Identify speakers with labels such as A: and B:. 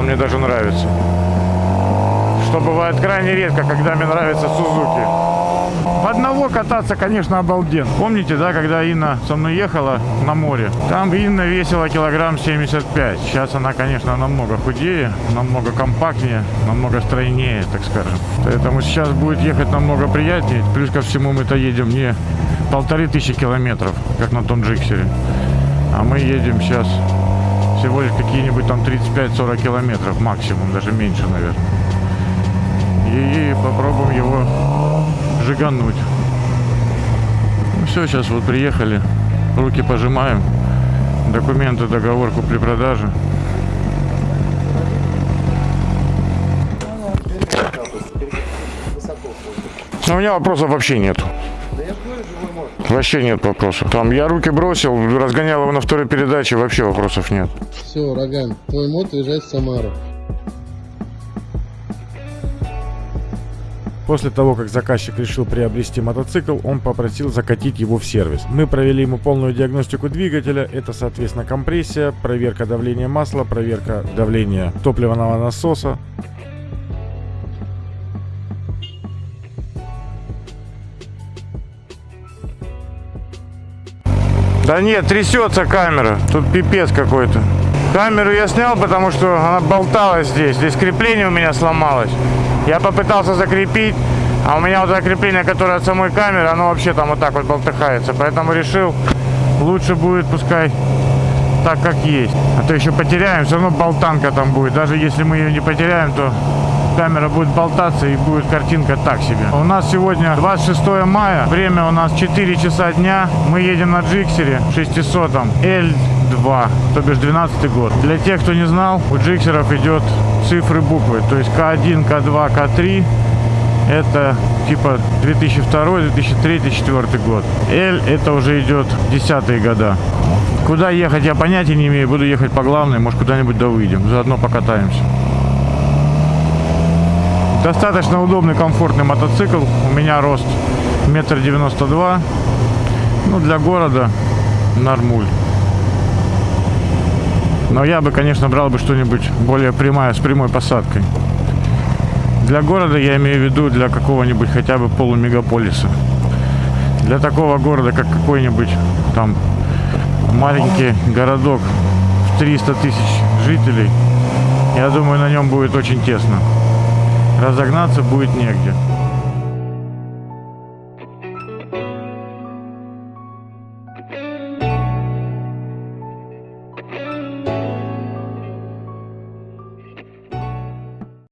A: он мне даже нравится. Что бывает крайне редко, когда мне нравится Сузуки. Одного кататься, конечно, обалден. Помните, да, когда Инна со мной ехала на море? Там Инна весила килограмм 75. Сейчас она, конечно, намного худее, намного компактнее, намного стройнее, так скажем. Поэтому сейчас будет ехать намного приятнее. Плюс ко всему мы-то едем не полторы тысячи километров, как на том джиксере. А мы едем сейчас всего лишь какие-нибудь там 35-40 километров максимум, даже меньше, наверное. И попробуем его жигануть. Ну все, сейчас вот приехали, руки пожимаем, документы, договор купли-продажи. Но у меня вопросов вообще нет. Вообще нет вопросов. Там я руки бросил, разгонял его на второй передаче, вообще вопросов нет.
B: Все, Роган, твой мод уезжает в Самару.
C: После того, как заказчик решил приобрести мотоцикл, он попросил закатить его в сервис. Мы провели ему полную диагностику двигателя. Это, соответственно, компрессия, проверка давления масла, проверка давления топливного насоса.
A: Да нет, трясется камера. Тут пипец какой-то. Камеру я снял, потому что она болталась здесь. Здесь крепление у меня сломалось. Я попытался закрепить, а у меня вот закрепление, которое от самой камеры, оно вообще там вот так вот болтыхается. Поэтому решил, лучше будет пускай так, как есть. А то еще потеряем, все равно болтанка там будет. Даже если мы ее не потеряем, то камера будет болтаться и будет картинка так себе. У нас сегодня 26 мая, время у нас 4 часа дня. Мы едем на Джиксере 600 L2, то бишь 12 год. Для тех, кто не знал, у Джиксеров идет цифры буквы, то есть К1, К2, К3 это типа 2002, 2003, 2004 год. L это уже идет десятые года. Куда ехать я понятия не имею. Буду ехать по главной, может куда-нибудь да выйдем. Заодно покатаемся. Достаточно удобный, комфортный мотоцикл. У меня рост метр девяносто два. Ну, для города нормуль. Но я бы, конечно, брал бы что-нибудь более прямое, с прямой посадкой. Для города я имею в виду для какого-нибудь хотя бы полумегаполиса. Для такого города, как какой-нибудь там маленький городок в 300 тысяч жителей, я думаю, на нем будет очень тесно. Разогнаться будет негде.